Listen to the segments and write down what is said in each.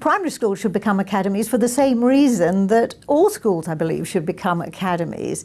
primary schools should become academies for the same reason that all schools, I believe, should become academies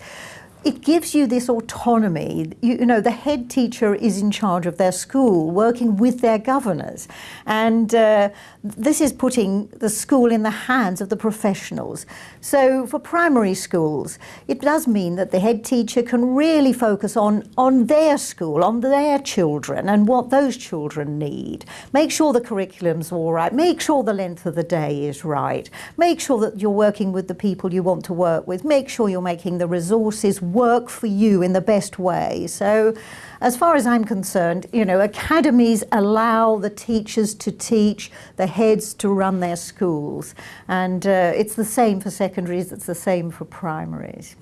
it gives you this autonomy. You, you, know, the head teacher is in charge of their school, working with their governors. And uh, this is putting the school in the hands of the professionals. So for primary schools, it does mean that the head teacher can really focus on, on their school, on their children and what those children need. Make sure the curriculum's all right. Make sure the length of the day is right. Make sure that you're working with the people you want to work with. Make sure you're making the resources work for you in the best way. So as far as I'm concerned, you know, academies allow the teachers to teach, the heads to run their schools. And uh, it's the same for secondaries, it's the same for primaries.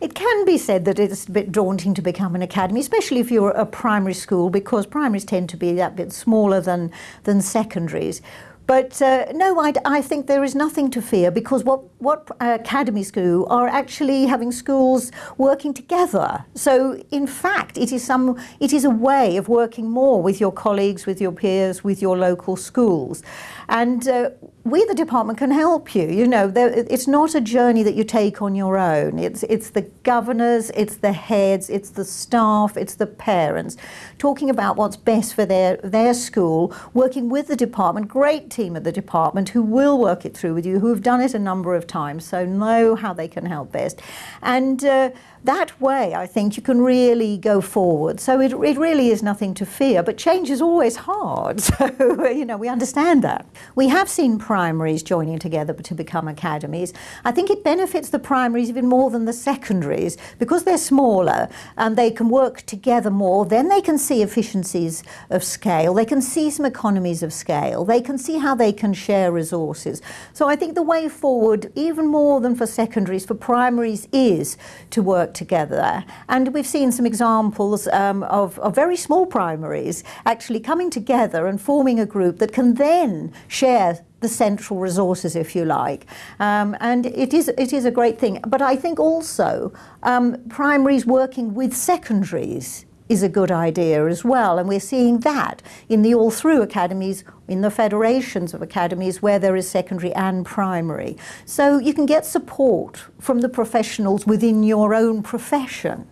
It can be said that it's a bit daunting to become an academy, especially if you're a primary school, because primaries tend to be that bit smaller than, than secondaries. But uh, no, I, I, think there is nothing to fear because what, what academies do are actually having schools working together. So in fact, it is, some, it is a way of working more with your colleagues, with your peers, with your local schools. And uh, we, the department, can help you. You know, there, it's not a journey that you take on your own. It's, it's the governors, it's the heads, it's the staff, it's the parents, talking about what's best for their, their school, working with the department, great team at the department who will work it through with you, who have done it a number of times, so know how they can help best. And uh, that way, I think you can really go forward. So it, it really is nothing to fear, but change is always hard. So, you know, we understand that. We have seen primaries joining together to become academies. I think it benefits the primaries even more than the secondaries because they're smaller and they can work together more. Then they can see efficiencies of scale. They can see some economies of scale. They can see how they can share resources. So I think the way forward, even more than for secondaries, for primaries is to work together. And we've seen some examples um, of, of very small primaries actually coming together and forming a group that can then share the central resources, if you like. Um, and it is, it is a great thing. But I think also um, primaries working with secondaries is a good idea as well. And we're seeing that in the all-through academies, in the federations of academies where there is secondary and primary. So you can get support from the professionals within your own profession.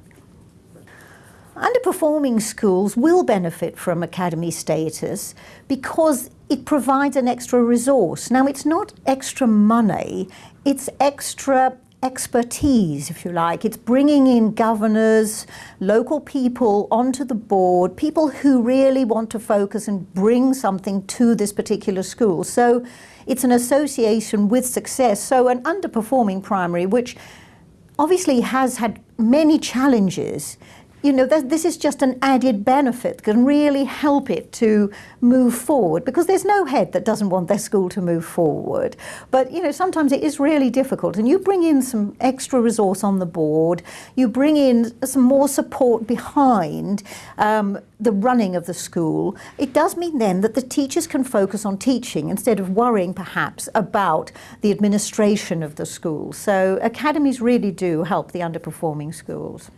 Underperforming schools will benefit from academy status because it provides an extra resource. Now, it's not extra money, it's extra expertise, if you like. It's bringing in governors, local people onto the board, people who really want to focus and bring something to this particular school. So it's an association with success. So an underperforming primary, which obviously has had many challenges, you know, this is just an added benefit, can really help it to move forward because there's no head that doesn't want their school to move forward. But, you know, sometimes it is really difficult and you bring in some extra resource on the board, you bring in some more support behind um, the running of the school. It does mean then that the teachers can focus on teaching instead of worrying perhaps about the administration of the school. So academies really do help the underperforming schools.